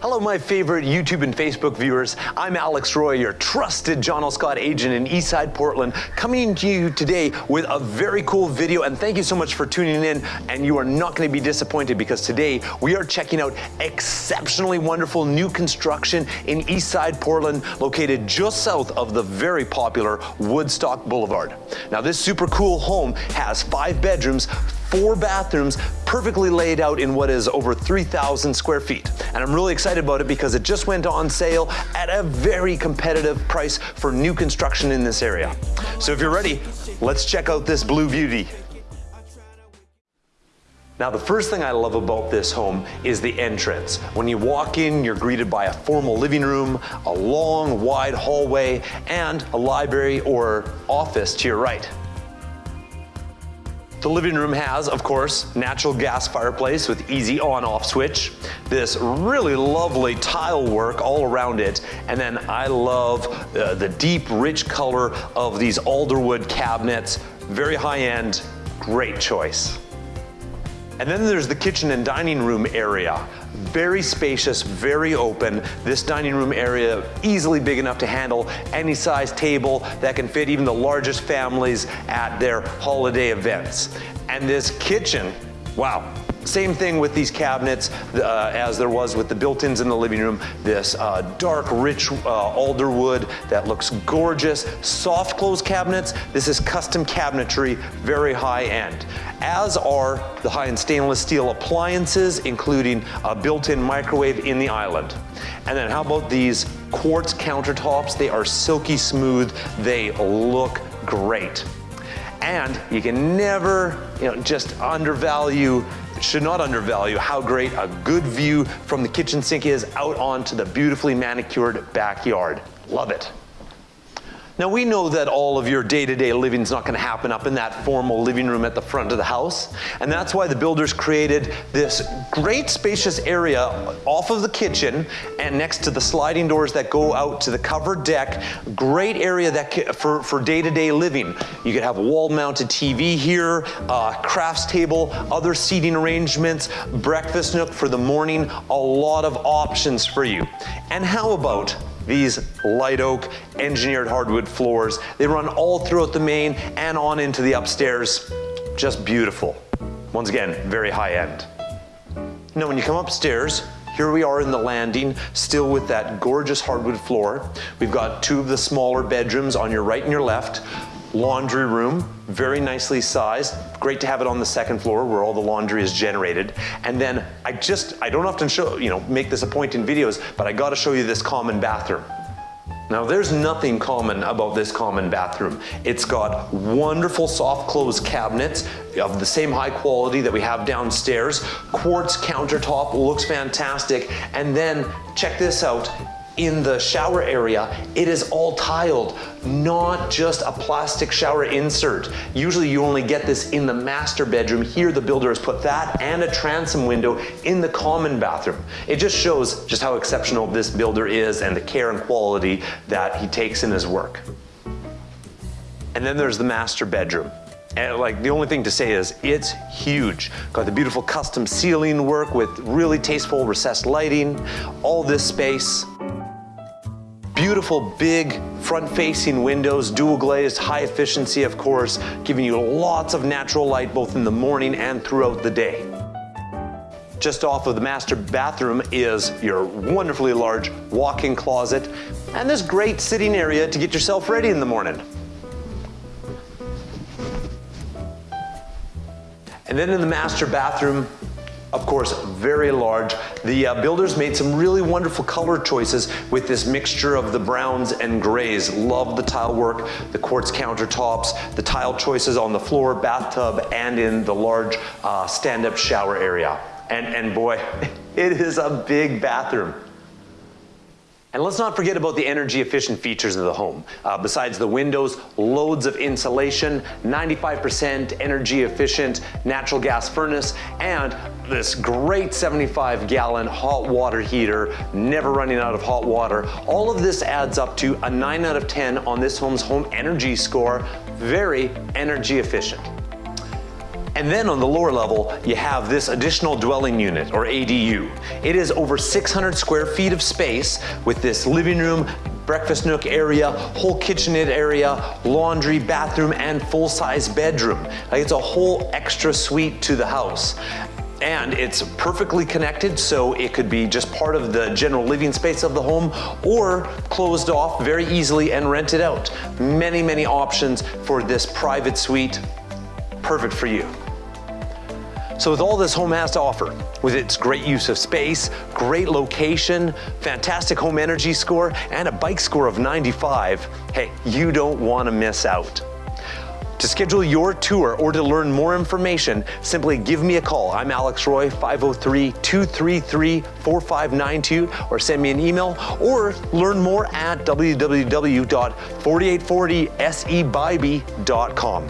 Hello, my favorite YouTube and Facebook viewers. I'm Alex Roy, your trusted John L. Scott agent in Eastside Portland, coming to you today with a very cool video. And thank you so much for tuning in. And you are not going to be disappointed because today we are checking out exceptionally wonderful new construction in Eastside Portland, located just south of the very popular Woodstock Boulevard. Now, this super cool home has five bedrooms, four bathrooms perfectly laid out in what is over 3,000 square feet. And I'm really excited about it because it just went on sale at a very competitive price for new construction in this area. So if you're ready, let's check out this blue beauty. Now, the first thing I love about this home is the entrance. When you walk in, you're greeted by a formal living room, a long, wide hallway, and a library or office to your right. The living room has, of course, natural gas fireplace with easy on-off switch, this really lovely tile work all around it, and then I love uh, the deep, rich color of these alderwood cabinets, very high-end, great choice. And then there's the kitchen and dining room area. Very spacious, very open. This dining room area easily big enough to handle any size table that can fit even the largest families at their holiday events. And this kitchen, wow, same thing with these cabinets uh, as there was with the built-ins in the living room. This uh, dark, rich uh, alder wood that looks gorgeous. Soft close cabinets. This is custom cabinetry, very high end. As are the high-end stainless steel appliances, including a built-in microwave in the island. And then how about these quartz countertops? They are silky smooth. They look great. And you can never, you know, just undervalue should not undervalue how great a good view from the kitchen sink is out onto the beautifully manicured backyard. Love it. Now we know that all of your day-to-day living is not going to happen up in that formal living room at the front of the house. And that's why the builders created this great spacious area off of the kitchen and next to the sliding doors that go out to the covered deck. Great area that for, for day-to-day living. You could have a wall-mounted TV here, a crafts table, other seating arrangements, breakfast nook for the morning, a lot of options for you. And how about these light oak engineered hardwood floors. They run all throughout the main and on into the upstairs. Just beautiful. Once again, very high end. Now when you come upstairs, here we are in the landing, still with that gorgeous hardwood floor. We've got two of the smaller bedrooms on your right and your left laundry room, very nicely sized. Great to have it on the second floor where all the laundry is generated. And then I just, I don't often show, you know, make this a point in videos, but I gotta show you this common bathroom. Now there's nothing common about this common bathroom. It's got wonderful soft close cabinets of the same high quality that we have downstairs. Quartz countertop looks fantastic. And then check this out, in the shower area, it is all tiled, not just a plastic shower insert. Usually you only get this in the master bedroom. Here the builder has put that and a transom window in the common bathroom. It just shows just how exceptional this builder is and the care and quality that he takes in his work. And then there's the master bedroom. And like the only thing to say is it's huge. Got the beautiful custom ceiling work with really tasteful recessed lighting, all this space. Beautiful big front-facing windows, dual glazed, high efficiency of course, giving you lots of natural light both in the morning and throughout the day. Just off of the master bathroom is your wonderfully large walk-in closet and this great sitting area to get yourself ready in the morning. And then in the master bathroom, course, very large. The uh, builders made some really wonderful color choices with this mixture of the browns and grays. Love the tile work, the quartz countertops, the tile choices on the floor, bathtub, and in the large uh, stand-up shower area. And, and boy, it is a big bathroom. And let's not forget about the energy efficient features of the home. Uh, besides the windows, loads of insulation, 95% energy efficient natural gas furnace, and this great 75 gallon hot water heater, never running out of hot water. All of this adds up to a 9 out of 10 on this home's home energy score, very energy efficient. And then on the lower level, you have this additional dwelling unit, or ADU. It is over 600 square feet of space with this living room, breakfast nook area, whole kitchenette area, laundry, bathroom, and full-size bedroom. Like it's a whole extra suite to the house and it's perfectly connected so it could be just part of the general living space of the home or closed off very easily and rented out. Many, many options for this private suite. Perfect for you. So with all this home has to offer, with its great use of space, great location, fantastic home energy score, and a bike score of 95, hey, you don't want to miss out. To schedule your tour or to learn more information, simply give me a call. I'm Alex Roy, 503-233-4592, or send me an email, or learn more at www.4840sebybee.com.